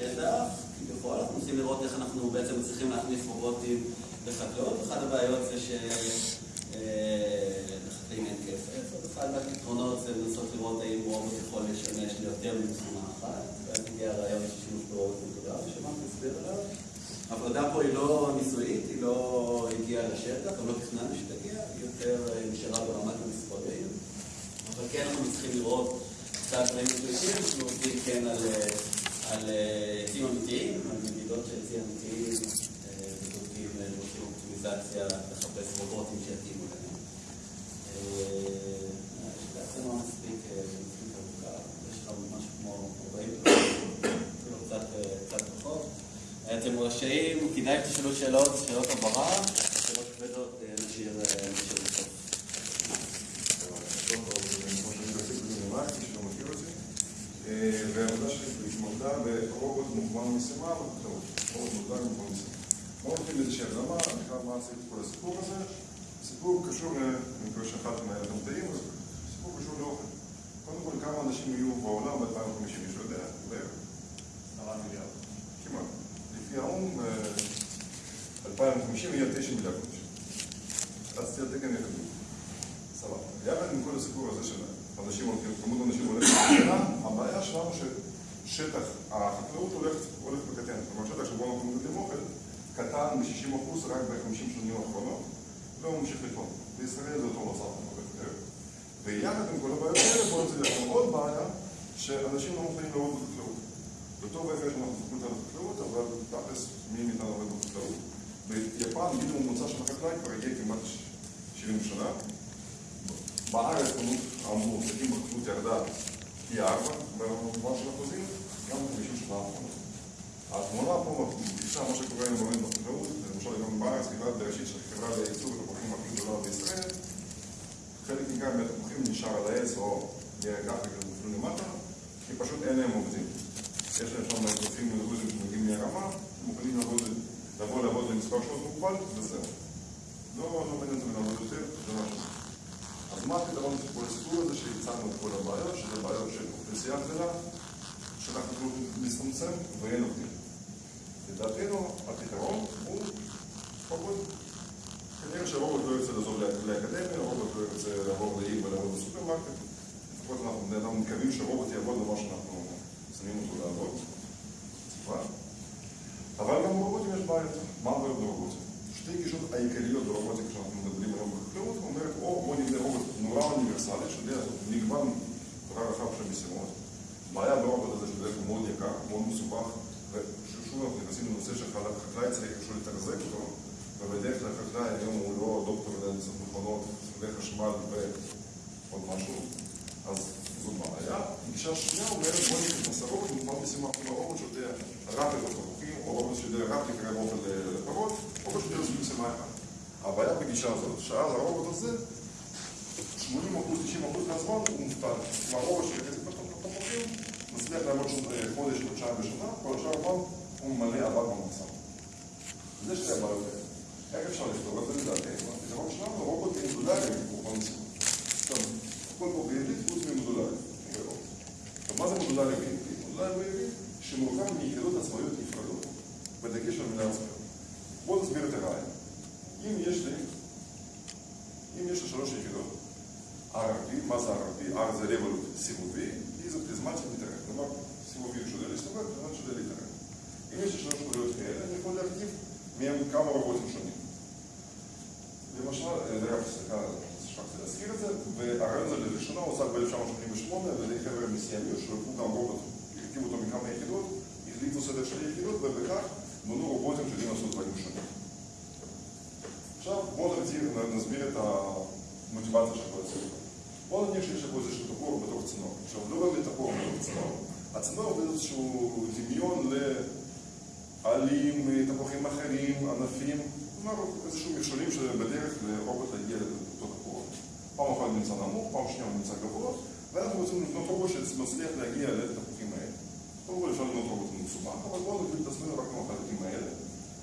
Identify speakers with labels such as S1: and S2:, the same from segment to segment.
S1: שטח, כביכול, אנחנו מנסים לראות איך אנחנו בעצם צריכים להכניס רובוטים לחקלאות. אחת הבעיות זה שלחקלאים אין כסף, אז אחד מהפתרונות זה לנסות לראות האם רובוט יכול לשמש ליותר ממשימה אחת, ואז הגיע הרעיון של שימוש ברובוט מגודל, שמעתי להסביר עליו. העבודה פה היא לא ניסויית, היא לא הגיעה לשטח, גם לא תכננו שתגיע, היא יותר נשארה ברמת המספרים. אבל כן אנחנו צריכים לראות קצת דברים מדויקים, אנחנו עובדים כן על עצים אמיתיים, על מדידות של עצים אמיתיים, ובודקים ועושים אופטימיזציה לחפש רובוטים שיתאימו להם. בעצם לא מספיק ארוכה, יש לך משהו כמו 40 דקות, אפילו קצת פחות. אתם רשאים, כדאי שתשאלו שאלות, שאלות הבהרה, שאלות כבדות נשאיר בסוף.
S2: והעבודה התמקדה ברובוט מוכוון משימה. רובוט מוגדר מוכוון משימה. בואו נתחיל באיזושהי הקדמה, אני חייב מה עשיתי כל הסיפור הזה. סיפור קשור, אני מקווה שאחת מהילדים טעים, אז סיפור קשור לאוכל. קודם כל, כמה אנשים יהיו בעולם ב-2050, מישהו יודע? בערך.
S3: עשרה מיליארד.
S2: כמעט. לפי האו"ם, 2050 יהיה 9 מיליארד אנשים. אז תראה יהיה כתוב. סבבה. יחד עם כל הסיפור הזה של אנשים הולכים, כמות אנשים וקטנה, הבעיה שלנו ששטח החקלאות הולך וקטן. זאת אומרת, שטח שבו אנחנו מגדלים אוכל, קטן ב-60% רק ב-50 שנים האחרונות, והוא ממשיך לקטון. בישראל זה אותו מצב, הולך. ויחד עם כל הבעיות האלה, בואו נצא לכם עוד בעיה, שאנשים לא מוכנים לעבוד בחקלאות. וטוב ויפה שאנחנו זוכרים את החקלאות, אבל תכלס, מי מאיתנו עובד בחקלאות? ביפן, גיל ממוצע של החקלאי כבר הגיע כמעט 70 שנה. בארץ כמות המועסקים בחקלאות ירדה פי ארבע במובן של אחוזים, גם ב-50 שנה האחרונות. התמונה פה מדגישה מה שקורה עם באמת בחקלאות, למשל גם בארץ, חברת בראשית של חברה לייצור תפוחים הכי גדולה בישראל, חלק ניכר מהתפוחים נשאר על העץ או אפריקה נופלו למטה, כי פשוט אין להם עובדים. יש להם שם אזרחים דרוזים שמגיעים מהרמה, מוכנים לבוא לעבוד למספר שעות מוגבל, וזהו. לא מעניין אותם לעבוד יותר, זה משהו. אז מה הפתרון לכל הסיפור הזה שהצענו את כל הבעיות, שזה בעיות של אוכלוסייה גדולה, שאנחנו להצטמצם ואין עובדים. לדעתנו הפתרון הוא רובוט. כנראה שרובוט לא ירצה לעזוב לאקדמיה, רובוט לא ירצה לעבור לעיר ולעבוד בסופרמרקט. לפחות אנחנו מקווים שרובוט יעבוד במה שאנחנו שמים אותו לעבוד. אבל גם ברובוטים יש בעיות. מה הבעיות ברובוטים? שתי גישות העיקריות ברובוטים כשאנחנו מדברים היום בחקלאות, אומרת, או בוא נבנה רובוט נורא אוניברסלי, לעשות מגוון נורא רחב של משימות. בעיה ברובוט הזה שבדרך כלל מאוד יקר, מאוד מסובך, ושוב אנחנו נכנסים לנושא שחקלאי צריך איכשהו לתחזק אותו, ובדרך כלל חקלאי היום הוא לא דוקטור להנדסת מכונות, סוגי חשמל ועוד משהו, אז זו בעיה. גישה שנייה אומרת, בוא נכנס הרובוט, מוכן משימה כמו הרובוט שיודע את התפוחים, או רובוט שיודע רק לקרב אוכל לפרות, רובוט שיודע לעשות משימה אחת. הבעיה בגישה הזאת, שאז הרובוט הזה, 80%, 90% מהזמן הוא מובטל. כלומר, הרובוט שיחס След да работното е ходиш на чарбешата, порачавам умале абаком сам. Защо е барате? Да как е шале това да видате? И започнам да рокот е додаде по концу. Там, кој победи, узме му додаде. Тоа за му додаде ги. Додаде му ги, ще му рукам ни хедот на својот и фрадот. Ведеке што ми не успел. Вот да збирате раја. Им еште, им еште шароше хедот. Араби, маза араби, арза револют симови и за призмати ми трага. שלוש יחידות, RRP, מה זה RRP? R זה רבולוט סיבובי, E זה פריזמטי מתערב. כלומר, סיבובי שודד להסתובב, פריזמטי שודד להתערב. אם יש לי שלוש נקודות כאלה, אני יכול להרכיב מהם כמה רובוטים שונים. למשל, זה רק סליחה, שכחתי להזכיר את זה, והרעיון הזה לראשונה הוצג ב-1988 על ידי חבר'ה מסיימיות שלקחו גם רובוט, הרכיבו אותו מכמה יחידות, החליפו סדר של יחידות, ובכך בנו רובוטים שיודעים לעשות דברים שונים. עכשיו בואו נסביר את המוטיבציה של כל הסיפור. בואו נניח שיש פה איזשהו תפור בתוך צינור. עכשיו, לא באמת תפור בתוך צינור. הצינור הוא איזשהו דמיון לעלים, תפוחים אחרים, ענפים, כלומר איזשהו מכשולים שבדרך לרובוט להגיע לאותו תפור. פעם אחת נמצא נמוך, פעם שנייה הוא נמצא גבוה, ואנחנו רוצים לבנות רובוט שמצליח להגיע לתפוחים האלה. קודם כל אפשר לבנות רובוט מסובך, אבל בואו נגביל את עצמנו רק עם החלקים האלה.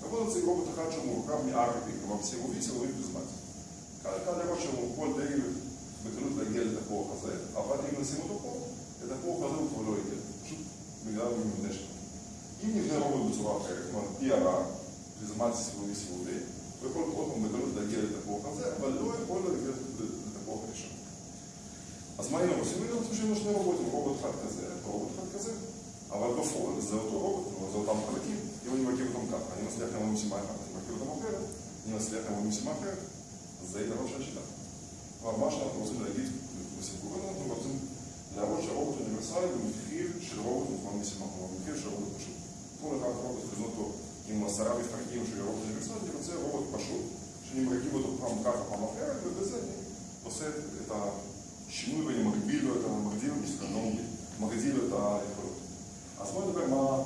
S2: ובואו נציג רובוט אחד שמורכב מ-RP, כלומר סיבובי, סיבובי פריזמטי. קל לראות שהוא יכול די בקלות להגיע לתפוח הזה, אבל אם נשים אותו פה, לתפוח הזה הוא כבר לא יגיע, פשוט בגלל המבנה שלו. אם הערה, פריזמציה סיבובי סיבובי, הוא יכול עוד פעם בקלות להגיע לתפוח הזה, אבל לא יכול להגיע לתפוח הראשון. אז מה היינו עושים? היינו עושים שיש שני רובוטים, רובוט אחד כזה, רובוט אחד כזה, אבל בפועל זה אותו רובוט, זה אותם חלקים. אם אני מכיר אותם ככה, אני מצליח לעמוד משימה אחת, אני מכיר אותם אחרת, אני מצליח לעמוד משימה אחרת, אז זה יתרון של השיטה. אבל מה שאנחנו רוצים להגיד בסיפור הזה, אנחנו רוצים להראות שהרובוט אוניברסלי במחיר של רובוט מוכן משימה, כלומר במחיר של רובוט פשוט. כל אחד רובוט לבנות אותו עם עשרה מפרקים שהוא רובוט אוניברסלי, אני רוצה רובוט פשוט, שאני מרכיב אותו פעם ככה, פעם אחרת, ובזה אני עושה את השינוי ואני מגביל לו את ה... מגדיל לו, לא מגביל, מגדיל לו את היכולות. אז בואו נדבר מה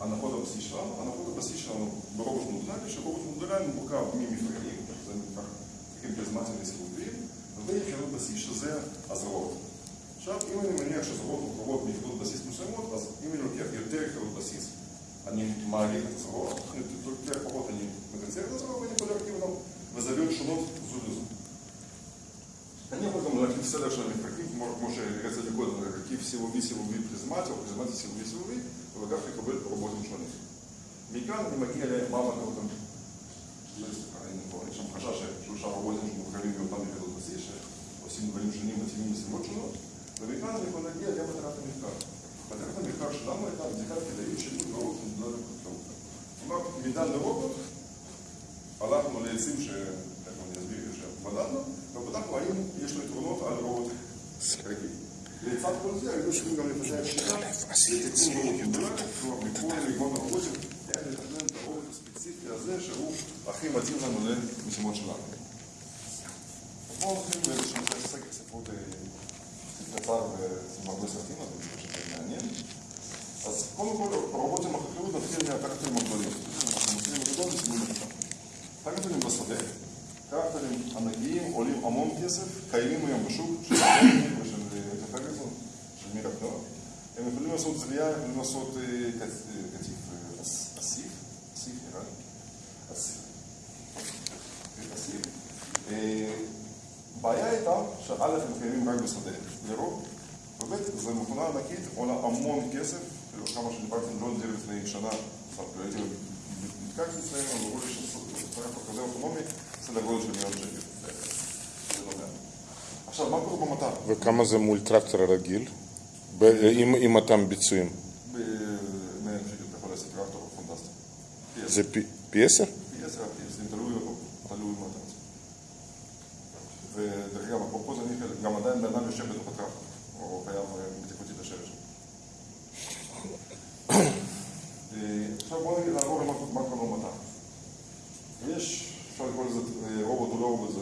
S2: הנחות הבסיס שלנו. הנחות הבסיס שלנו ברובוט מודולרי, שרובוט מודולרי מורכב ממפרקים, שזה מפרקים פריזמטיים וסיבוביים, ויחידות בסיס שזה הזרועות. עכשיו, אם אני מניח שהזרועות מורכבות מיחידות בסיס מסוימות, אז אם אני לוקח יותר יחידות בסיס, אני מעריך את הזרועות, אני לוקח פחות, אני מקצר את הזרועות, ואני יכול להרכיב אותם בזוויות שונות זו לזו. אני יכול גם להרכיב סדר של המפרקים, כמו שהראיתי קודם, להרכיב סיבובי סיבובי פריזמטי, או פריזמטי סיבובי סיבובי, ובכך לקבל רובוטים שונים. מכאן אני מגיע למה מטרות יש שם חשש ששלושה רובוטים שמורכבים מאותם יחידות בסיס, שעושים דברים שונים מתאימים מסיבות שונות, ומכאן אני יכול להגיע למטרת המחקר. מטרת המחקר שלנו הייתה בדיקת כדאיות של רובוט מודולרי בחקלאות. כלומר, מדן לרובוט, הלכנו לעצים שתכף אני אסביר שבדקנו, ובדקנו האם יש לו יתרונות על רובוט רגיל. לצד כל זה, היינו צריכים גם לפתח שיטה לתיקון רובוט מודולרי, כלומר, מכל מגוון הרובוטים, איך לתכנן את הרובוט הספציפי הזה, שהוא הכי מתאים לנו למשימות שלנו. באיזשהו סקר ספרות קצר ועם הרבה סרטים, אז אני חושב שזה מעניין. אז קודם כל, הרובוטים החקלאות נתחיל מהטרקטורים הגדולים. אנחנו מתחילים בגדול וסימונים אותם. טרקטורים בשדה, טרקטורים ענקיים עולים המון כסף, קיימים היום בשוק של טרקטורים ושל פרגזון, של מירה פנוע. הם יכולים לעשות זריעה, יכולים לעשות קטיף אסיף, אסיף נראה לי, אסיף. אסיף. בעיה הייתה שא' הם קיימים רק בשדה, לרוב, וב' זו מכונה ענקית, עולה המון כסף, כמה שדיברתי עם ג'ון דיר לפני שנה, הייתי נתקעתי אצלנו, אמרו לי שטרקטור כזה אוטונומי, סדר גודל של מיליון שקל. זה לא מעט. עכשיו, מה קורה במטר?
S3: וכמה זה מול טרקטור הרגיל? עם, אותם ביצועים?
S2: ב-100 שקל אתה יכול לעשות טרקטור פנטסטי.
S3: זה פי עשר?
S2: פי עשר עד פי עשרים, תלוי תלוי מה אתה רוצה. ודרך אגב, אפרופו זה אני חלק, גם עדיין בן אדם יושב בתוך הטרקטור, או חייב בטיחותית לשבת שם. עכשיו בואו נגיד נעבור למה מה קורה במטר. יש, אפשר לקרוא לזה רובוט או לא רובוט, זה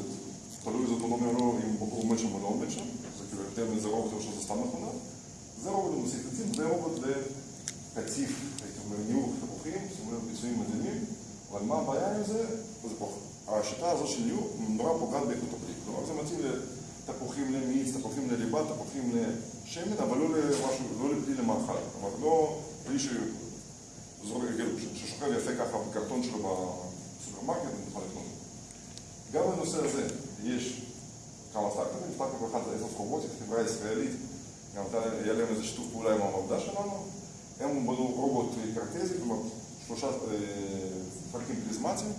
S2: תלוי איזה אוטונומיה או לא, אם בחור עומד שם או לא עומד שם, זה כאילו יותר מאיזה רובוט או שזה סתם מכונה. זה רובוט למסיק עצים, זה רובוט לקציף, הייתי אומר, ניהול תפוחים, שימו לב ביצועים מדהימים, אבל מה הבעיה עם זה? זה פה, השיטה הזו של ניהול נורא פוגעת באיכות הפרי. מתאים לתפוחים למיץ, תפוחים לליבה, תפוחים לשמן, אבל לא למשהו, לא לפרי למאכל. כלומר, לא פרי שזורק רגל, ששוכב יפה ככה בקרטון שלו בסופרמרקט, אני יכול לקנות. גם בנושא הזה יש כמה סטארט-אפים, סטארט-אפ אחד זה איזוס רובוטית, חברה ישראלית, גם היה להם איזה שיתוף פעולה עם המעבדה שלנו, הם בנו רובוט קרטזי, כלומר שלושה פרקים פריזמטיים,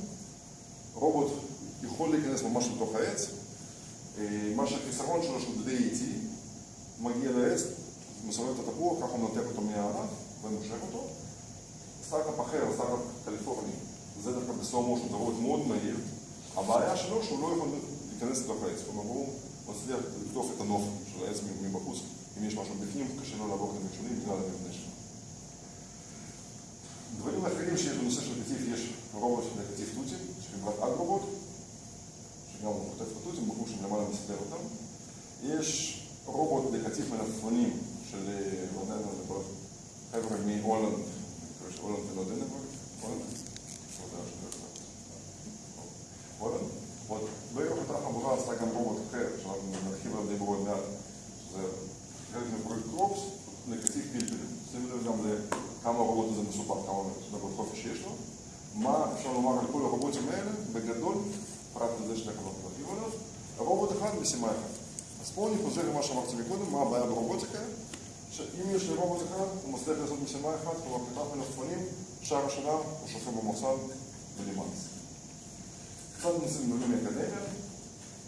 S2: רובוט יכול להיכנס ממש לתוך העץ, מה שהחיסרון שלו שהוא די איטי, מגיע לעץ, מסובב את התפוח, ככה הוא מנתק אותו מהענף ומושך אותו. סטארט-אפ אחר, סטארט-אפ קליפורני, זה דווקא בסלואו מושן, זה רובוט מאוד מהיר, הבעיה שלו שהוא לא יכול להיכנס לתוך העץ, כלומר הוא מצליח לקטוף את הנוף של העץ מבחוץ, אם יש משהו בפנים, קשה לו לעבור את המכשולים בגלל המבנה שלו. דברים אחרים שיש בנושא של קטיף, יש רובוט של קטיף תותים, של חברת אגרובוט, שגם הוא חוטף התותים, בחור שם למעלה מסדר אותם. יש רובוט לקטיף מלפפונים של, לא יודע מה זה כבר, חבר'ה מהולנד, שהולנד ולא דנברג, הולנד? לא לא הולנד? עוד בערך אותה חבורה עשתה גם רובוט אחר, שאנחנו נרחיב עליו די מאוד מעט, שזה חלק מפרויקט קרופס, לקטיף פלפלים. שימו לב גם לכמה הרובוט הזה מסופר, כמה דקות חופש יש לו. מה אפשר לומר על כל הרובוטים האלה? בגדול, פרט לזה שתי חברות נרחיב עליו, רובוט אחד משימה אחת. אני חוזר למה שאמרתי מקודם, מה הבעיה ברובוטיקה? שאם יש לי רובוט אחד, הוא מצליח לעשות משימה אחת, כלומר כתב מלפפונים, השער השנה הוא שוכב במוסד בלימאנס. קצת דברים מאקדמיה.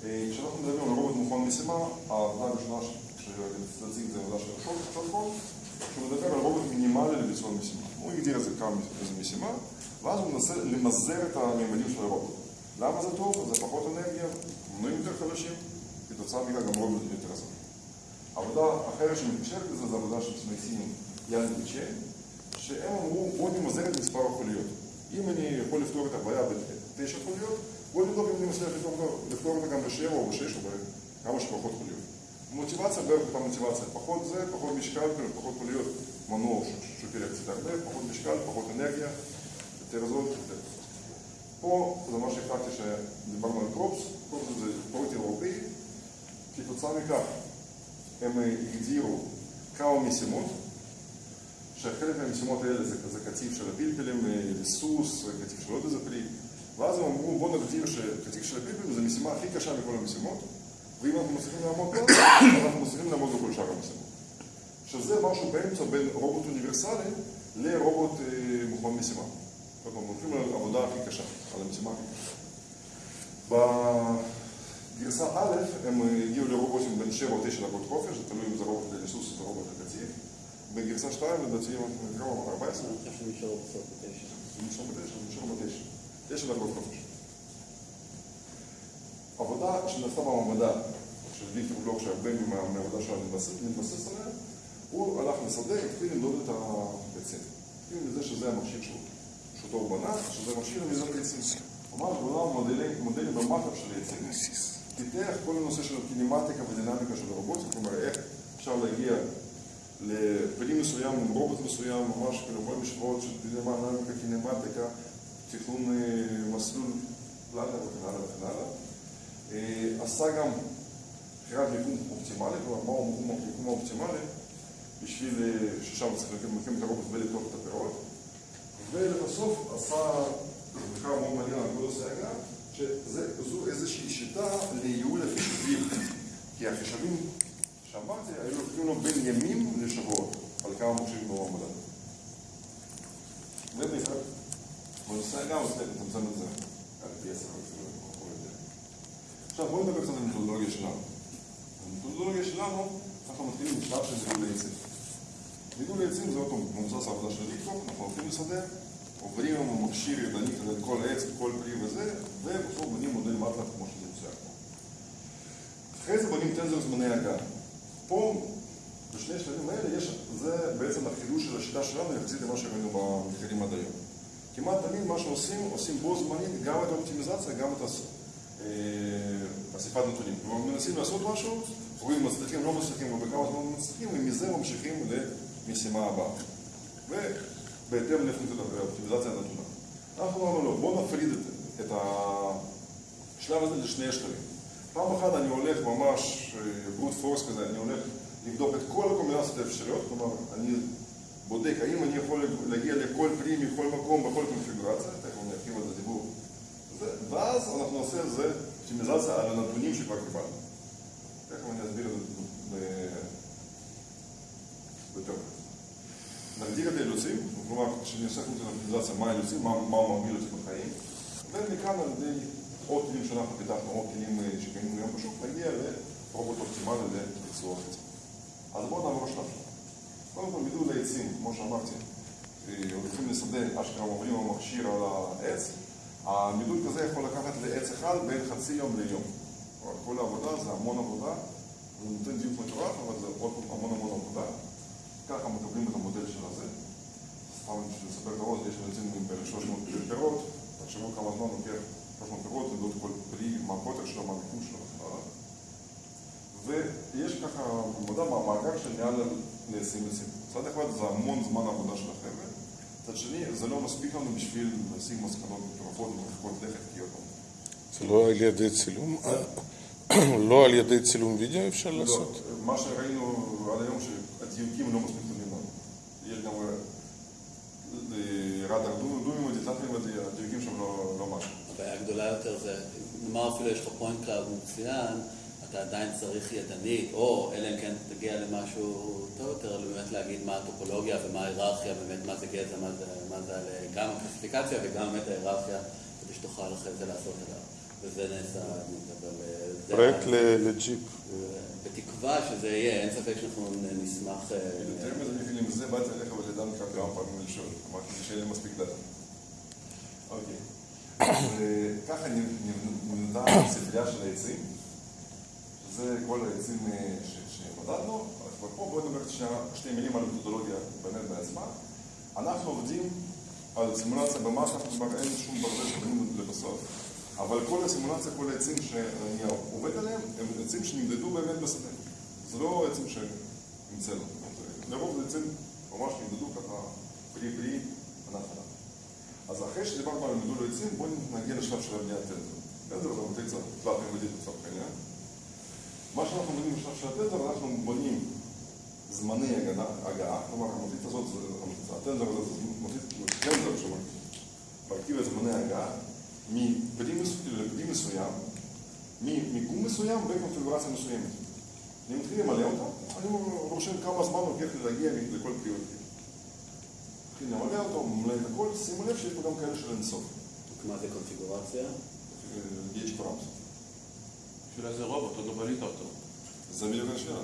S2: אה, כשאנחנו מדברים על רובוט מוכן משימה, העבודה הראשונה שרציתי זה עבודה של שולחון, שהוא מדבר על רובוט מינימלי לביצוע משימה. הוא הגדיר את זה כמה משימה, ואז הוא מנסה למזער את הממדים של הרובוט. למה זה טוב? זה פחות אנרגיה, מנועים יותר חלשים, כתוצאה מכך גם רובוט יותר זמן. עבודה אחרת שמתקשרת לזה זה עבודה של סמייסינים יאן וצ'יין, שהם אמרו בוא נמזער את מספר החוליות. אם אני יכול לפתור את הבעיה בתשע חוליות, בוא נבדוק אם אני מצליח לפתור, אותה גם בשבע או בשש או בכמה שפחות חוליות. מוטיבציה בערך אותה מוטיבציה, פחות זה, פחות משקל, פחות חוליות, מנוע שוקל קצת הרבה, פחות משקל, פחות אנרגיה, יותר זול, יותר. פה זה מה שהחלטתי שדיברנו על קרופס, קרופס זה פרויקט אירופאי, כתוצאה מכך הם הגדירו כמה משימות, שחלק מהמשימות האלה זה, זה קטיף של הפלפלים, סוס, קטיף של עוד איזה פרי, ואז הם אמרו בואו נגדיר שקטיף של הפלפלים זה המשימה הכי קשה מכל המשימות, ואם אנחנו מצליחים לעמוד בה, אנחנו מצליחים לעמוד בכל שאר המשימות. שזה משהו באמצע בין רובוט אוניברסלי לרובוט אה, מוכן משימה. זאת אומרת, הולכים על העבודה הכי קשה, על המשימה הכי קשה. בגרסה א' הם הגיעו לרובוטים בין 7 או 9 דקות חופש, זה תלוי אם זה רובוט לסוס או זה רובוט לקציף. בגרסה 2 לדעתי הם נקראו 14.
S1: אני חושב שהם נשארו בסוף בתשע.
S2: הם נשארו בתשע, הם נשארו בתשע. תשע דקות חופש. עבודה שנעשתה במעבדה של ויקטור בלוק, שהרבה מהעבודה שלנו מתבסס עליה, הוא הלך לשדה, התחיל למדוד את הביצים. התחיל מזה שזה המכשיר שלו, שאותו הוא בנה, שזה מכשיר למזון ביצים. ממש בונה מודלים, במטר של יצים. פיתח כל הנושא של קינמטיקה ודינמיקה של הרובוטים, כלומר איך אפשר להגיע לפרי מסוים עם רובוט מסוים, ממש כאילו כל משוואות של דינמיקה, קינמטיקה, תכנון מסלול פלאנר וכן הלאה וכן הלאה. עשה גם בחירת מיקום אופטימלי, כלומר מהו המיקום האופטימלי בשביל ששם צריך להקים את הרובוט ולקטוף את הפירות. ולבסוף עשה מחקר מאוד מעניין על גודל סייגה, שזו איזושהי שיטה לייעול החישובים. כי החישובים שאמרתי היו לוקחים לו בין ימים לשבועות על כמה מכשירים במעבדה. ובעיקר, גודל סייגה הוא מצליח לצמצם את זה על פי עשר עכשיו בואו נדבר קצת על המתודולוגיה שלנו. במתודולוגיה שלנו אנחנו מתחילים בשלב של גידול עצים. גידול עצים זה אותו מבוסס העבודה של ליקרוק, אנחנו הולכים לשדה, עוברים עם המכשיר ידני כזה את כל עץ, כל פרי וזה, ובסוף בונים מודל מטלב כמו שזה מצוין פה. אחרי זה בונים טנזר זמני הגעה. פה, בשני השלבים האלה, יש, זה בעצם החידוש של השיטה שלנו יחסית למה שראינו במחקרים עד היום. כמעט תמיד מה שעושים, עושים בו זמנית גם את האופטימיזציה, גם את אסיפת נתונים. כלומר, מנסים לעשות משהו, רואים מצליחים, לא מצליחים, ובכמה זמן מצליחים, ומזה ממשיכים למשימה הבאה. ובהתאם לאופטימיזציה הנתונה. אנחנו אמרנו לו, בואו נפריד את השלב הזה לשני שלבים. פעם אחת אני הולך ממש ברוט פורס כזה, אני הולך לבדוק את כל הקומבינציות האפשריות, כלומר, אני בודק האם אני יכול להגיע לכל פרי מכל מקום בכל קונפיגורציה, תכף אני ארחיב על זה דיבור. ואז אנחנו נעשה את זה אופטימיזציה על הנתונים שכבר קיבלנו. תכף אני אסביר את זה יותר. נגדיר את האילוצים, כלומר, כשאני עושה פונקציה אופטימיזציה, מה האילוצים, מה הוא מרגיל אותי בחיים, ומכאן על ידי עוד כלים שאנחנו פיתחנו, עוד כלים שקיימים היום בשוק, נגיע לרובוט אופטימלי לביצוע חצי. אז בואו נעבור שלנו. קודם כל, גידול העצים, כמו שאמרתי, הולכים לשדה, אשכרה עוברים המכשיר על העץ, המידול כזה יכול לקחת לעץ אחד בין חצי יום ליום. כל העבודה זה המון עבודה, זה נותן דיוק מטורף, אבל זה עוד המון המון עבודה. ככה מקבלים את המודל של הזה. סתם בשביל לספר את הראש, יש עם בערך 300 פירות, תחשבו כמה זמן לוקח 300 פירות, למדוד כל פרי, מה הקוטר שלו, מה המיקום שלו וכן. ויש ככה עבודה מהמאגר של מעל ל-20 עצים. מצד אחד זה המון זמן עבודה של החבר'ה, מצד שני, זה לא מספיק לנו בשביל להשיג מסקנות מטורפות ומרחיקות לכת, כי עוד
S3: זה לא על ידי צילום? לא על ידי צילום וידאו אפשר לעשות?
S2: לא, מה שראינו עד היום שהדיוקים לא מספיק טובים לנו. יש גם רדאר דומים ודיטטים והדיוקים שם לא משהו.
S1: הבעיה הגדולה יותר זה, נאמר אפילו יש לך point cloud מצוין, אתה עדיין צריך ידנית, או אלא אם כן תגיע למשהו טוב יותר, באמת להגיד מה הטופולוגיה ומה ההיררכיה, באמת מה זה גזע, מה זה, מה זה גם הקלסיפיקציה וגם באמת ההיררכיה, כדי שתוכל אחרי זה לעשות עליו. וזה נעשה, אבל זה...
S3: פרויקט לג'יפ.
S1: בתקווה שזה יהיה, אין ספק שאנחנו נשמח...
S2: יותר מזה, אני עם זה באתי אליך ולדן כאן כמה פעמים לשאול, אמרתי שאין לי מספיק data. אוקיי. ככה נמדה הספרייה של העצים, שזה כל העצים שמדדנו, אבל פה בואו נדבר שתי מילים על מתודולוגיה באמת בעצמה. אנחנו עובדים על סימולציה במאס, אנחנו כבר אין שום ברדה שבנינו לבסוף, אבל כל הסימולציה, כל העצים שאני עובד עליהם, הם עצים שנמדדו באמת בשדה. זה לא עצים שהמצאנו. לרוב זה עצים ממש נמדדו ככה פרי פרי, ענף. אז אחרי שדיברנו על גידול עצים, בואו נגיע לשלב של הבניית טנזר. טנזר זה מטריצה תלת-ממדית לצורך העניין. מה שאנחנו בונים בשלב של הטנזר, אנחנו בונים זמני הגעה, כלומר המטריצה הזאת, הטנזר הזה זה טנזר שמרכיב את זמני הגעה מפרי מסוים, ממיקום מסוים בקונפיגורציה מסוימת. אני מתחיל למלא אותה, אני רושם כמה זמן לוקח לי להגיע לכל ופרי. מתחיל למלא אותו, ממלא את הכל, שימו לב שיש פה גם כאלה של אינסוף.
S1: מה זה קונפיגורציה?
S2: יש params.
S4: בשביל איזה רובוט, עוד לא בנית אותו.
S2: זה בדיוק השאלה.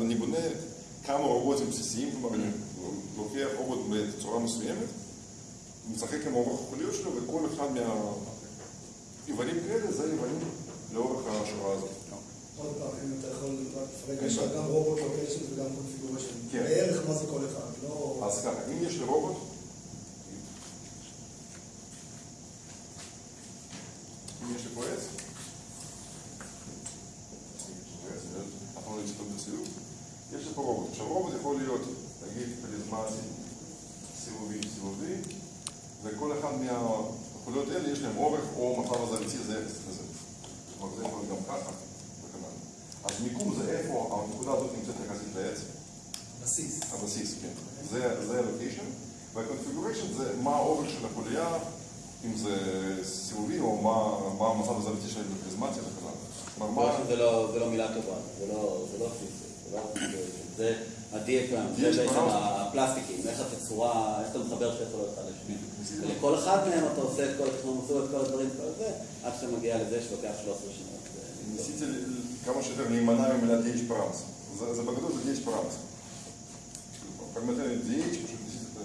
S2: אני בונה כמה רובוטים בסיסיים, כלומר אני לוקח רובוט בצורה מסוימת, משחק עם אורך החוליות שלו, וכל אחד מהאיברים כאלה זה איברים לאורך השורה הזאת.
S5: עוד פעם, אם אתה יכול לפרק, יש לך גם robot location וגם configuration. בערך מה זה כל אחד, לא...
S2: אז ככה, אם יש לי רובוט, אם יש לי פה עץ, יש לי פה רובוט. עכשיו רובוט יכול להיות, נגיד, פריזמטי, סיבובי, סיבובי, וכל אחד מהחוליות האלה יש להם אורך או מצב הזרעיתי זה אפס כזה. כלומר זה יכול להיות גם ככה. אז מיקום זה איפה הנקודה הזאת נמצאת יחסית לעץ.
S5: בסיס.
S2: הבסיס, כן. זה הלוקיישן, והקונפיגוריישן זה מה האורך של החוליה, אם זה סיבובי או מה המצב הזוויתי של פריזמטיה וכן הלאה.
S1: זה לא מילה טובה, זה לא פיזי, זה הדיאגרם, זה בעצם הפלסטיקים, איך התצורה, איך אתה מחבר שתי יכולות אחד לשני. לכל אחד מהם אתה עושה את כל התכנון, את כל הדברים, כל זה, עד שאתה מגיע לזה שלוקח 13 שנות.
S2: ניסיתי כמה שיותר להימנע ממילה DH פרמס. זה בגדול זה DH פרמס. פרמטרים DH פשוט זה.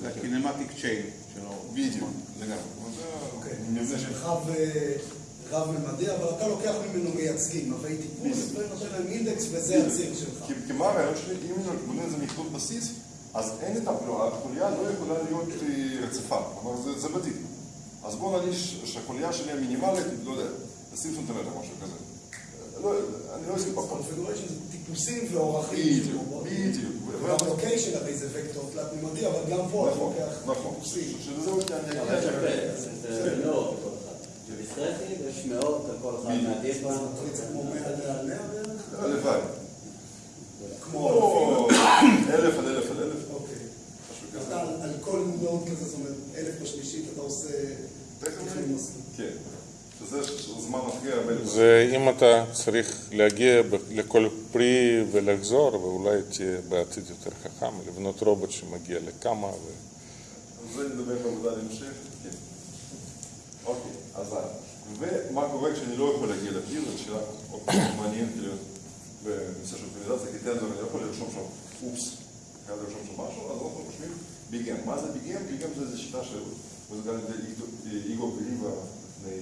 S4: זה הקינמטיק צ'יין שלו.
S2: בדיוק, לגמרי.
S5: רב-ממדי, אבל אתה לוקח ממנו מייצגים, נווי טיפוס, ונותן להם אינדקס וזה הציר שלך.
S2: כי מה הרעיון שלי, אם אני בונה איזה מכלול בסיס, אז אין את החוליה לא יכולה להיות רציפה, כלומר זה בדיוק. אז בואו נגיד שהחוליה שלי המינימלית, לא יודע, 20 סנטימטר, משהו כזה. לא, אני לא אשים פה.
S5: configuration זה טיפוסים ואורכים.
S2: בדיוק, בדיוק.
S5: וגם location הרי זה וקטור תלת-ממדי, אבל גם פה אתה לוקח טיפוסים.
S2: שזה עוד אני
S1: אבל שווה, זה מאות בכל אחד. בדיסקרטי יש מאות על כל אחד מהדיסקרטי.
S5: זה מטריצה כמו 100 על 100 בערך?
S2: הלוואי.
S5: כמו
S2: אלף על אלף על אלף.
S5: אוקיי. אתה על כל node כזה, זאת אומרת, אלף בשלישית אתה עושה תכנון מסלול.
S2: כן. שזה זמן הכי הרבה.
S3: זה אם אתה צריך להגיע לכל פרי ולחזור, ואולי תהיה בעתיד יותר חכם, לבנות רובוט שמגיע לכמה. ו...
S2: זה נדבר בעבודה להמשך, כן. אוקיי, אז ומה קורה כשאני לא יכול להגיע לפרי, זו שאלה מעניינת להיות בנושא של אופטימיזציה, כי טנזור אני לא יכול לרשום שם אופס, חייב לרשום שם משהו, אז אנחנו חושבים ביגם. מה זה ביגם? ביגם זה איזו שיטה של הוצגה על ידי איגור וליבה לפני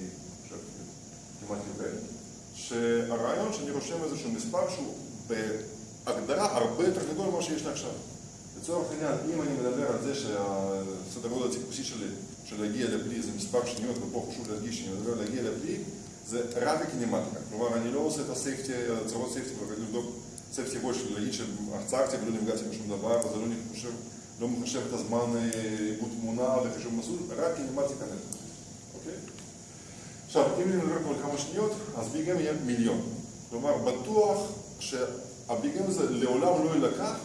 S2: כמעט יובל, שהרעיון שאני רושם איזשהו מספר שהוא בהגדרה הרבה יותר גדול ממה שיש לי עכשיו. לצורך העניין, אם אני מדבר על זה שהסדר גודל הטיפוסי שלי, של להגיע לפרי זה מספר שניות, ופה חשוב להדגיש שאני מדבר להגיע לפרי, זה רק הקינמטיקה. כלומר, אני לא עושה את ה safety, הצהרות safety, לבדוק safety בו של להגיד שעצרתי ולא נפגעתי בשום דבר, וזה לא מחשב, לא מחשב את הזמן עיבוד תמונה וחישוב מסלול, רק קינמטיקה נטו. אוקיי? עכשיו, אם אני מדבר על כמה שניות, אז ביגם יהיה מיליון. כלומר, בטוח שהביגם הזה לעולם לא יילקח,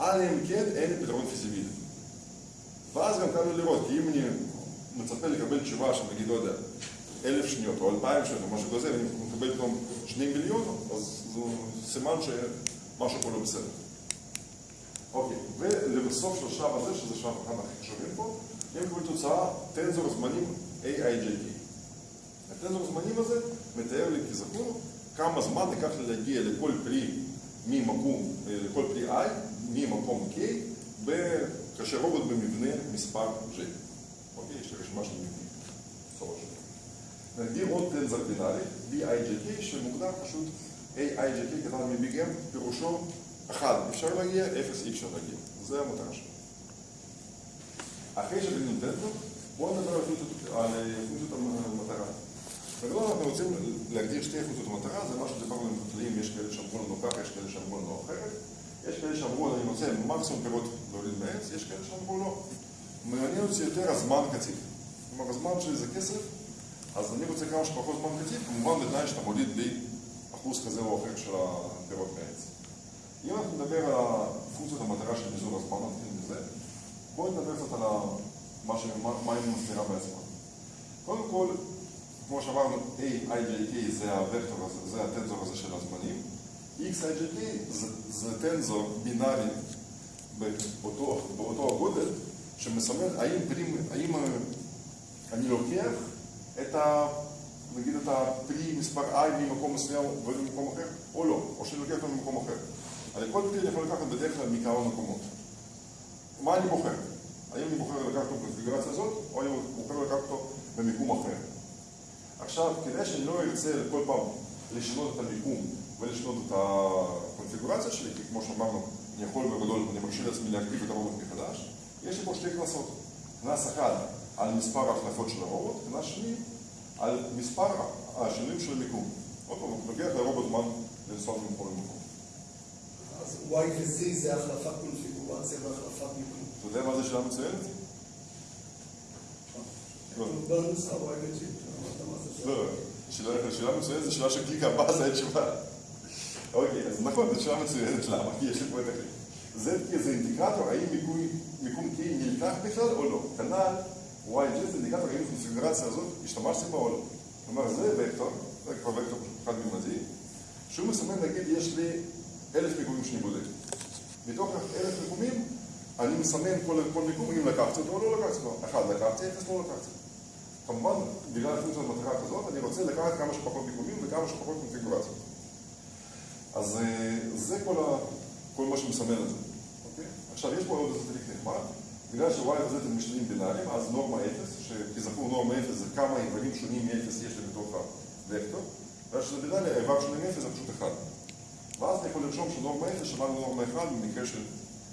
S2: אלא אם כן אין פתרון פיזיבילי. ואז גם קל לי לראות, כי אם אני מצפה לקבל תשובה שנגיד, לא יודע, אלף שניות או אלפיים שניות או משהו כזה, ואני מקבל פתאום שני מיליון, אז זה סימן שמשהו פה לא בסדר. אוקיי, ולבסוף של השלב הזה, שזה שלב אחד הכי חשובים פה, אני מקבל תוצאה טנזור זמנים AIJK. הטנזור זמנים הזה מתאר לי כזכור כמה זמן ייקח לי להגיע לכל פרי ממקום, לכל פרי I, ממקום K, כאשר רובוט במבנה מספר J. אוקיי, יש לי רשימה של מבנים. נגדיר עוד טנזר בינארי, BIJK, שמוגדר פשוט AIJK קטן מביג M, פירושו 1 אפשר להגיע, 0 אי אפשר להגיע. זה המטרה שלו. אחרי שבנינו טנזור, בואו נדבר על פונקציות המטרה. בגדול אנחנו רוצים להגדיר שתי פונקציות המטרה, זה משהו שדיברנו עם חקלאים, יש כאלה שאמרו לנו ככה, יש כאלה שאמרו לנו אחרת. יש כאלה שאמרו, אני רוצה מקסימום פירות להוריד מעץ, יש כאלה שאמרו לא. מעניין אותי יותר הזמן קציב. כלומר, הזמן שלי זה כסף, אז אני רוצה כמה שפחות זמן קציב, כמובן בתנאי שאתה מוריד לי אחוז כזה או אחר של הפירות מעץ. אם אנחנו נדבר על פונקציות המטרה של מזעור הזמן, נתחיל מזה, בואו נדבר קצת על מה היא מסתירה בעצמה. קודם כל, כמו שאמרנו, A, IJK זה הוקטור הזה, זה הטנזור הזה של הזמנים. X, IJK זה, זה טנזור בינארי באותו, באותו הגודל, שמסמן האם, פרים, האם אני לוקח את ה... נגיד את הפרי מספר i ממקום מסוים וממקום אחר, או לא, או שאני לוקח אותו ממקום אחר. הרי כל פרי אני יכול לקחת בדרך כלל מכמה מקומות. מה אני בוחר? האם אני בוחר לקחת אותו בקונפיגרציה הזאת, או אני בוחר לקחת אותו במיקום אחר. עכשיו, כדי שאני לא ארצה כל פעם לשנות את המיקום ולשנות את הקונפיגורציה שלי, כי כמו שאמרנו, אני יכול בגדול, אני מרשה לעצמי להקריב את הרובוט מחדש, יש לי פה שתי כנסות. כנס אחד על מספר ההחלפות של הרובוט, כנס שני על מספר השינויים של המיקום. עוד פעם, לוקח לרובוט זמן לנסוע ממקום למקום.
S5: אז Y ו-Z זה החלפת קונפיגורציה והחלפת מיקום.
S2: אתה יודע מה זה שאלה מצוינת?
S5: בנוסחה Y ו-G.
S2: לא, שאלה מצוינת זו שאלה של קליק הבא, זה התשובה. אוקיי, אז נכון, זו שאלה מצוינת, למה? כי יש לי פה את הכלי. זה זה אינדיקטור, האם מיקום K נלקח בכלל או לא. כנ"ל, YG זה אינדיקטור, האם הקונפיגרציה הזאת השתמשתי בה או לא. כלומר, זה וקטור, זה כבר וקטור חד-ממדי, שהוא מסמן, נגיד, יש לי אלף מיקומים שאני בודק. מתוך אלף מיקומים, אני מסמן כל מיקום אם לקחתי אותו או לא לקחתי אותו. אחד, לקחתי, אפס, לא לקחתי. כמובן, בגלל הפונקציה המטרה כזאת, אני רוצה לקחת כמה שפחות מיקומים וכמה שפחות קונפיגורציות. אז זה כל, ה... כל מה שמסמן את זה. אוקיי? עכשיו, יש פה עוד איזה טריק נחמד. בגלל ש-y וz הם משתנים בינאריים, אז נורמה 0, שכזכור נורמה 0 זה כמה איברים שונים מ-0 יש לי בתוך הוקטור, בגלל שזה בינארי, האיבר שונה מ-0 זה פשוט 1. ואז אני יכול לרשום שנורמה 0 שווה לנורמה 1 במקרה של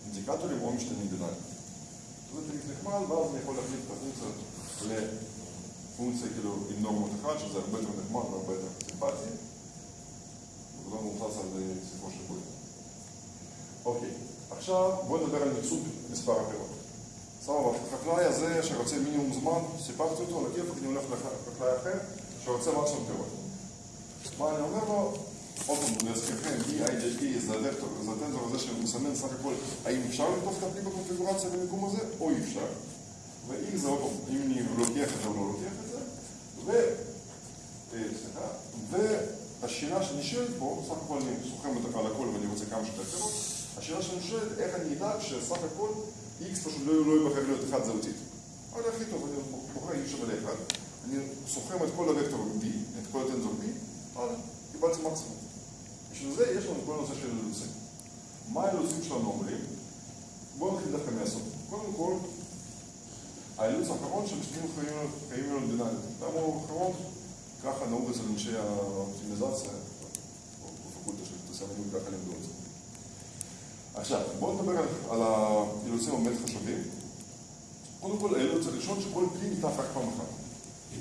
S2: אינדיקטורים או משתנים בינאריים. זה טריק נחמד, ואז אני יכול להחליף את הפונקציה פונקציה כאילו עם נורמות אחד, שזה הרבה יותר נחמד והרבה יותר סימפטי. ולא מבוסס על סיפור של בוי. אוקיי, עכשיו בואו נדבר על מיצוב מספר הפירות. סבבה, החקלאי הזה שרוצה מינימום זמן, סיפרתי אותו, הכיפק אני הולך לחקלאי אחר שרוצה מקסימום פירות. מה אני אומר לו? עוד פעם, להזכירכם, BIJP זה הטנזור הזה שמסמן סך הכל האם אפשר לכתוב את הפנים בקונפיגורציה במיקום הזה או אי אפשר. ו-X זה עוד פעם, אם אני לוקח את זה או לא לוקח את זה, ו... סליחה, והשאלה שנשאלת פה, סך הכל אני סוכם על הכל ואני רוצה כמה שיותר פירות, השאלה שנשאלת, איך אני אדע שסך הכל X פשוט לא ייבחר להיות אחד זהותית. אבל הכי טוב, אני בוחר X שווה לאחד, אני סוכם את כל הוקטור B, את כל הטנזור B, אבל קיבלתי מקסימום. בשביל זה יש לנו כל הנושא של אילוצים. מה האילוצים שלנו אומרים? בואו נתחיל דווקא מהסוף. קודם כל, האילוץ האחרון שמשתנים חיים מאוד בינאריים. למה הוא האחרון? ככה נהוג אצל אנשי האופטימיזציה, או בפקולטה של תסמנים, ככה לימדו את זה. עכשיו, בואו נדבר על האילוצים הבאמת חשובים. קודם כל, האילוץ הראשון שכל כלי ניתח רק פעם אחת.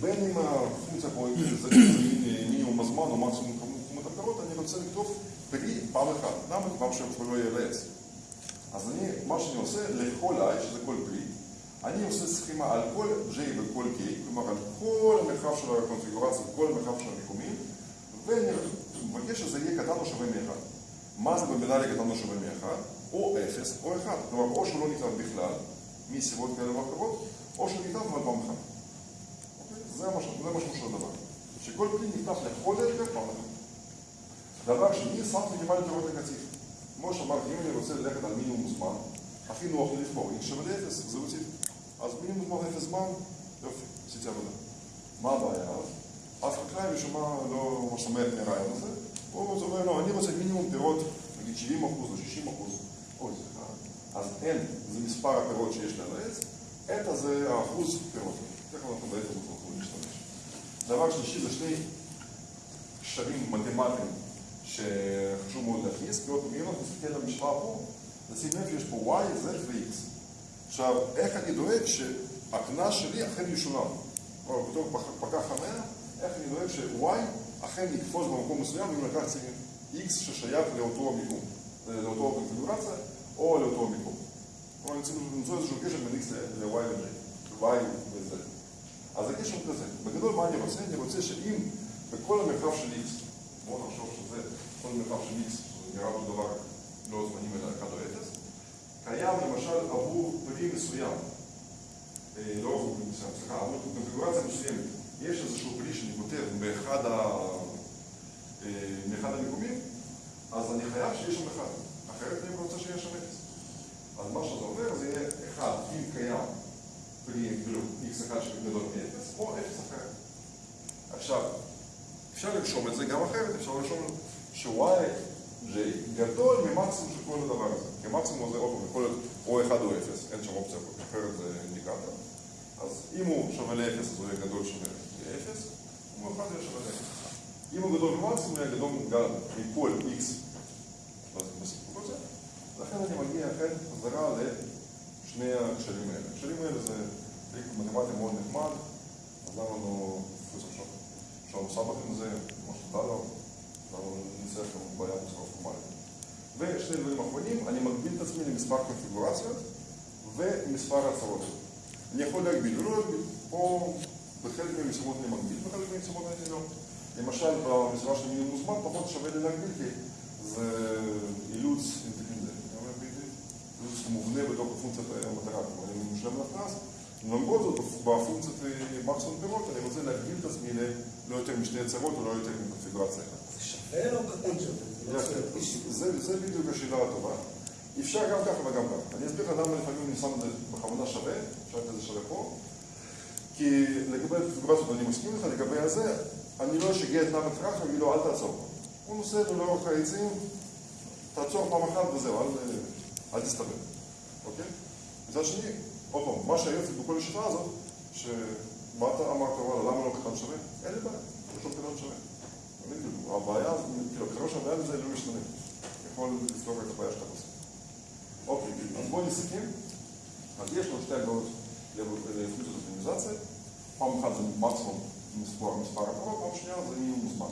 S2: בין אם הפונקציה פה זה מינימום הזמן או מקסימום כמות הפירות, אני רוצה לכתוב פרי פעם אחת. למה? פעם שהוא לא יהיה. אז אני, מה שאני עושה, לכל i, שזה כל פרי, אני עושה סכימה על כל J וכל K, כלומר על כל המרחב של הקונפיגורציה, כל המרחב של המיקומים, ואני מבקש שזה יהיה קטן או שווה מ-1. מה זה בבינארי קטן או שווה מ-1? או 0 או 1. כלומר, או שהוא לא ניתן בכלל, מסיבות כאלה ואחרות, או שהוא ניתן אבל פעם אחת. אוקיי? זה המשמעות של הדבר. כל כלי נפתח לכל היתר פעם אחת. דבר שני, סף מינימלי פירות נגטיב. כמו שאמרתי, אם אני רוצה ללכת על מינימום זמן, הכי נוח לי לבחור, x שווה לאפס, זה אותי. אז מינימום זמן אפס זמן, יופי, עשיתי עבודה. מה הבעיה אז? אף חקלאי משום מה לא שמח מהרעיון הזה, הוא אומר, לא, אני רוצה מינימום פירות, נגיד 70 אחוז או 60 אחוז, אוי, סליחה, אז n זה מספר הפירות שיש לי על העץ, eta זה האחוז פירות. תכף אנחנו בעצם יכולים להשתמש. דבר שלישי זה שני קשרים מתמטיים שחשוב מאוד להכניס, אם אנחנו נסתכל על המשוואה פה, נשים לב שיש פה y, z ו-x. עכשיו, איך אני דואג שהקנס שלי אכן ישולם? או בתור פקח חניה, איך אני דואג ש-y אכן יקפוץ במקום מסוים אם לקחתי x ששייך לאותו המיקום, לאותו קונפיגורציה או לאותו המיקום. כלומר, אני צריך למצוא איזשהו קשר בין x ל-y ו-j, y ו-z. אז הקשר כזה. בגדול, מה אני רוצה? אני רוצה שאם בכל המרחב של x, בואו נחשוב שזה כל מרחב של x, נראה אותו דבר לא זמנים אלא 1 או 0, קיים למשל עבור פרי מסוים, לא עבור פרי מסוים, סליחה, עבור קונפיגורציה מסוימת, יש איזשהו פרי שאני כותב באחד ה... מאחד המיקומים, אז אני חייב שיש שם אחד, אחרת אני רוצה שיהיה שם 0. אז מה שזה אומר זה יהיה 1 אם קיים פרי כאילו x1 שגדול מ-0 או 0 אחרת. עכשיו, אפשר לרשום את זה גם אחרת, אפשר לרשום ש-y, j, גדול ממקסימום של כל הדבר הזה. כי מקסימום זה עוד פעם, יכול להיות או 1 או 0, אין שם אופציה אחרת זה אינדיקטור. אז אם הוא שווה ל-0 אז הוא יהיה גדול שווה ל-0, אם הוא 1 יהיה שווה ל-0. אם הוא גדול ממקסימום, הוא יהיה גדול מכל x הזה. לכן אני מגיע אחרי חזרה לשני הקשרים האלה. הקשרים האלה זה טריק מתמטי מאוד נחמד, אז למה לנו פרופסור שם? שלום סבח עם זה, מה שתודה לו, למה נצטרך גם בעיה בצורה פורמלית. ושני דברים אחרונים, אני מגביל את עצמי למספר קונפיגורציות ומספר הצהרות. אני יכול להגביל ולא להגביל. פה בחלק מהמשימות אני מגביל, בחלק מהמשימות אני לא. למשל, במשימה של מינימום זמן פחות שווה לי להגביל, כי זה אילוץ זה מובנה בתוך הפונקציית המטרה, כלומר אני משלם לקנס, למרות זאת בפונקציית מקסימום פירות אני רוצה להגביל את עצמי ללא יותר משתי הצהרות או לא יותר מקונפיגורציה אחת.
S5: זה שווה או שווה?
S2: זה בדיוק השאלה הטובה. אפשר גם ככה וגם ככה. אני אסביר לך למה לפעמים אני שם את זה בכוונה שווה, אפשר את זה שווה פה, כי לגבי הקונפיגורציות אני מסכים לך, לגבי הזה, אני לא אשגע את נאמר טראח ואגיד לו אל תעצור. הוא נוסע לאורך העצים, תעצור פעם אחת וזהו, אל תסתבר, אוקיי? מצד שני, עוד פעם, מה שהיופי בכל השיטה הזאת, שמה אתה אמרת, למה לא קטן שווה? אין לי בעיה, פשוט קטן שווה. הבעיה, כאילו, ככל שהבעיה בזה לא משתנה. יכול לפתור את הבעיה שאתה עושה. אוקיי, אז בואו נסכם. אז יש לנו שתי הגדרות לפונקציות אופטימיזציה. פעם אחת זה מקסימום מספר הקרוב, פעם שנייה זה מינימום זמן.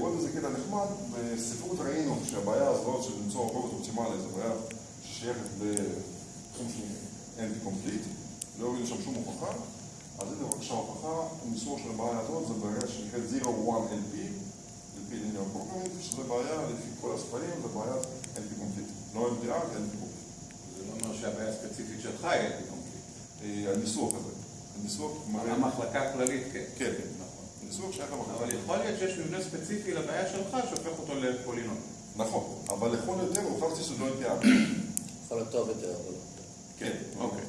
S2: עוד איזה קטע נחמד, בספרות ראינו שהבעיה הזאת של למצוא רובוט אופטימלי זו בעיה ששייכת לתחום של אנטי-קומפליט, לא הורידו שם שום הוכחה, אז הנה בבקשה הוכחה, הניסוח של הבעיה הזאת זה בעיה שנקראת 0-1-LP, LP linear programming, שזה בעיה לפי כל הספרים, זה בעיה NP-complete, לא NP-hard, אלא NP-complete.
S4: זה לא אומר שהבעיה הספציפית שלך היא NP-complete.
S2: הניסוח הזה, הניסוח מראה...
S4: המחלקה הכללית, כן.
S2: כן, כן, נכון. הניסוח שייך למחלקה.
S4: אבל יכול להיות שיש מבנה ספציפי לבעיה שלך שהופך אותו לפולינום.
S2: נכון, אבל לכל היותר הוכחתי שזה לא NP-hard.
S1: יכול להיות טוב יותר, אבל...
S2: כן,
S4: אוקיי.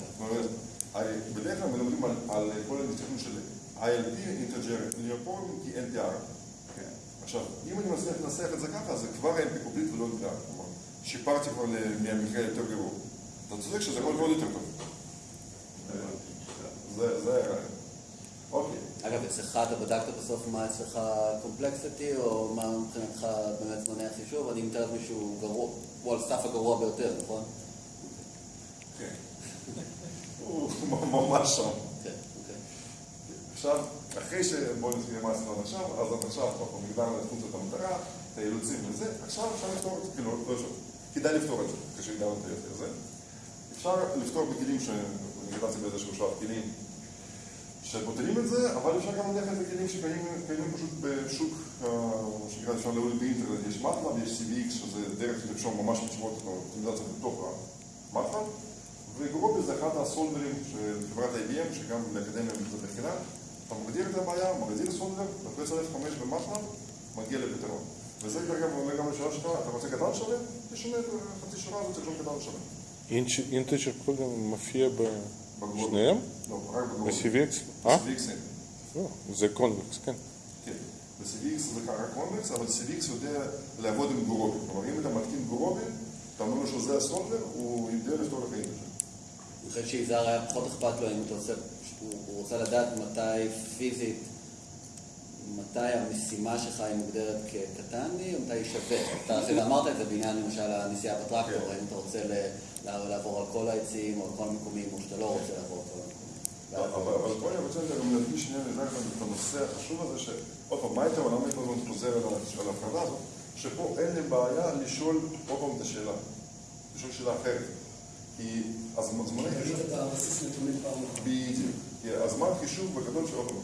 S2: בדרך כלל מדברים על, על כל הניסוחים של ILP, integer linear programming, כי NP-hard.
S4: כן.
S2: עכשיו, אם אני מצליח לנסח את זה ככה, זה כבר NP complete ולא NP-hard. כלומר, שיפרתי כבר מהמקרה יותר גרוע. אתה צודק שזה יכול להיות יותר טוב. זה זה הרעיון. אוקיי.
S1: אגב, אצלך אתה בדקת בסוף מה אצלך complexity, או מה מבחינתך באמת זמני החישוב? אני מתאר לעצמי שהוא גרוע, הוא על סף הגרוע ביותר, נכון?
S2: כן. הוא ממש שם.
S1: כן, אוקיי.
S2: עכשיו, אחרי ש... בואו נסביר מה עשינו עד עכשיו, אז עד עכשיו אנחנו הגדרנו את פונקציות המטרה, את האילוצים וזה, עכשיו אפשר לפתור את זה, כאילו, לא אפשר, כדאי לפתור את זה, אחרי שהגדרנו את היופי הזה. אפשר לפתור בכלים שנגדרתי באיזשהו שלב, כלים שפותרים את זה, אבל אפשר גם ללכת לכלים שקיימים פשוט בשוק, שנקרא, אפשר להוריד באינטרנט, יש מטלב, יש CVX, שזה דרך לרשום ממש תשובות אופטימיזציה בתוך המטלב, וגרוביה זה אחד הסולדרים של חברת IBM, שגם באקדמיה זה בחינם, אתה מגדיר את הבעיה, מגדיר סולבר, לוחץ על F5 במחנב, מגיע לפתרון. וזה אגב אומר גם לשאלה שלך, אתה רוצה קטן שלם? תשנה את חצי שורה הזאת, תרשום קטן שלם.
S3: אינטג'ר פרוגרם מופיע. בשניהם?
S2: לא, רק בגלובל.
S3: ב-CVX? אה?
S2: ב-CVX אין.
S3: לא, זה convex, כן.
S2: כן. ב-CVX זה רק convex, אבל CVX יודע לעבוד עם Gurobi. כלומר, אם אתה מתקין Gurobi, אתה אומר לו שזה ה solver, הוא יודע לפתור לך integer.
S1: אני חושב שיזהר היה פחות אכפת לו אם אתה עושה, הוא, הוא רוצה לדעת מתי פיזית, מתי המשימה שלך היא מוגדרת כקטני, או מתי היא שווה. אתה אמרת את זה בעניין למשל הנסיעה בטרקטור,
S2: כן.
S1: האם אתה רוצה לעבור על כל העצים או על כל המקומים, או שאתה לא רוצה לעבור על כל המקומים. ואז-
S2: אבל פה אני רוצה גם להדגיש שנייה לזכר את הנושא החשוב הזה, שעוד פעם, מה למה אני כל הזמן חוזר על ההפרדה הזאת? שפה אין לי בעיה לשאול עוד פעם את השאלה, לשאול שאלה אחרת. כי הזמ- זמני חישוב...
S5: להגיד את הבסיס נתונים פעם אחת.
S2: בדיוק. כי הזמן חישוב בגדול של פעם,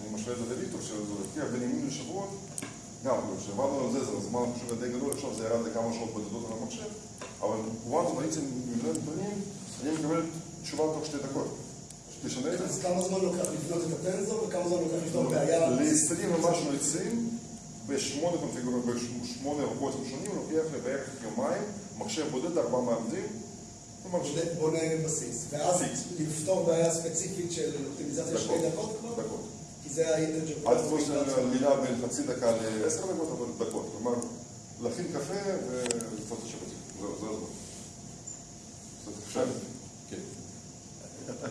S2: אני משווה את זה לוויקטור, שזה לפי בין ימים לשבועות, גם, כשעבדנו על זה, זה הזמן החישוב היה די גדול, עכשיו זה ירד לכמה שעות בודדות על המחשב, אבל once בעצם מבנה נתונים, אני מקבל תשובה תוך שתי דקות. תשנה את זה.
S5: אז כמה זמן לוקח לבנות את הטנזור וכמה זמן לוקח לפתור בעיה?
S2: ל-20 ומשהו עצים, בשמונה קונפיגורות, בשמונה רובוטים שונים, לוקח לי בערך יומיים, מחשב בודד, ארבעה מעבדים, כלומר,
S5: בונה- בסיס. ואז. לפתור בעיה ספציפית של אופטימיזציה שתי
S2: דקות,
S5: כבר?
S2: דקות.
S5: כי זה האינטג'ר.
S2: אל תפוס על מילה בין חצי דקה לעשר דקות, אבל דקות. כלומר, להכין קפה ולפתור את. זהו, זה הזמן. קצת אפשר? כן.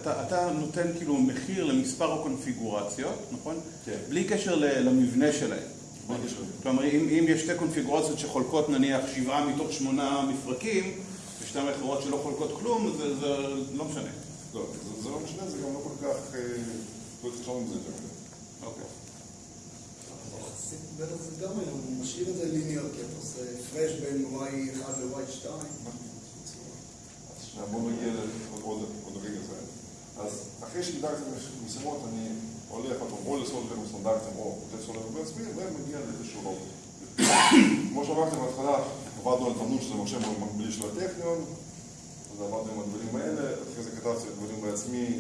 S4: אתה, אתה נותן כאילו מחיר למספר הקונפיגורציות, נכון?
S2: כן.
S4: בלי קשר למבנה שלהם.
S2: בלי קשר.
S4: כלומר, אם, אם יש שתי קונפיגורציות שחולקות נניח שבעה מתוך שמונה מפרקים, ושתיים אחרות שלא חולקות כלום, זה, זה לא משנה.
S2: לא, זה- זה לא משנה, זה גם לא כל כך... אה, לא התחשבנו בזה יותר מדי.
S4: אוקיי.
S5: בטח זה גם היום, הוא משאיר את זה ליניאר, כי אתה עושה הפרש בין y1 ל-y2.
S2: אז שנייה, בואו נגיע לעוד עוד, רגע זה. אז אחרי שהגדרתי משימות, אני הולך עוד או סטנדרטים או בעצמי, ומגיע לאיזשהו רובוט. כמו שאמרתי בהתחלה, עבדנו על תמנון שזה מחשב מקבילי של הטכניון, אז עבדנו עם הדברים האלה, אחרי זה כתבתי את הדברים בעצמי,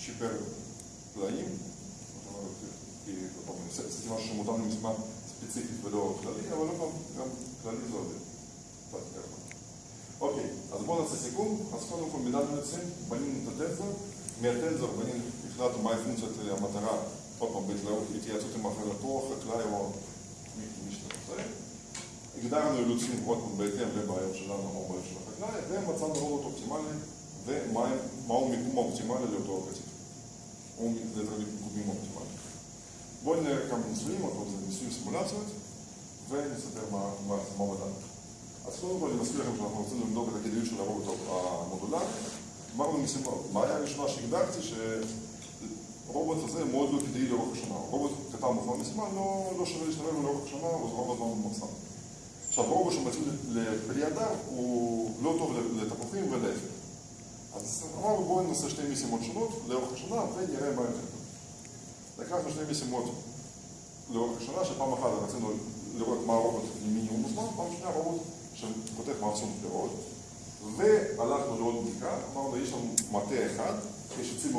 S2: שיפר פלאים. עשיתי משהו שמותאם למשימה ספציפית ולא כללי, אבל פעם, גם כללי זה עובד. אוקיי, אז בואו נעשה סיכום. אז קודם כל מידת מנצחים, בנינו את הטנזור. מהטנזור בנינו, החלטנו מהי פונקציית המטרה, עוד פעם, בהתייעצות עם החלטו, חקלאי או מי שאתה רוצה. הגדרנו אילוצים, פעם, בהתאם לבעיות שלנו או בעיות של החקלאי, ומצאנו רובוט אופטימלי, ומהו מיקום האופטימלי לאותו קציף. או מיקומים אופטימליים. בואו נראה כמה ניסויים, פעם זה ניסויים סימולציות, ונסתכל מה בדקנו. אז קודם כל אני מזכיר לכם שאנחנו רוצים לבדוק את הכדאיות של הרובוט המודולרי. אמרנו משימה, בעיה הראשונה שהגדרתי, שרובוט הזה מאוד לא כדאי לאורך השנה. רובוט קטן בזמן משימה לא, לא שווה להשתמש לאורך השנה, הוא רובוט לא ממוצע. עכשיו, רובוט שמתאים לפרי אדם הוא לא טוב לתפוחים ולהפך. אז אמרנו בואו נעשה שתי משימות שונות לאורך השנה ונראה מה יותר טוב. לקחנו שתי משימות לאורך השנה, שפעם אחת רצינו לראות מה הרובוט מינימום זמן, פעם שנייה רובוט שפותח מקסימום פירות, והלכנו לעוד בדיקה, אמרנו יש לנו מטה אחד, יש עצים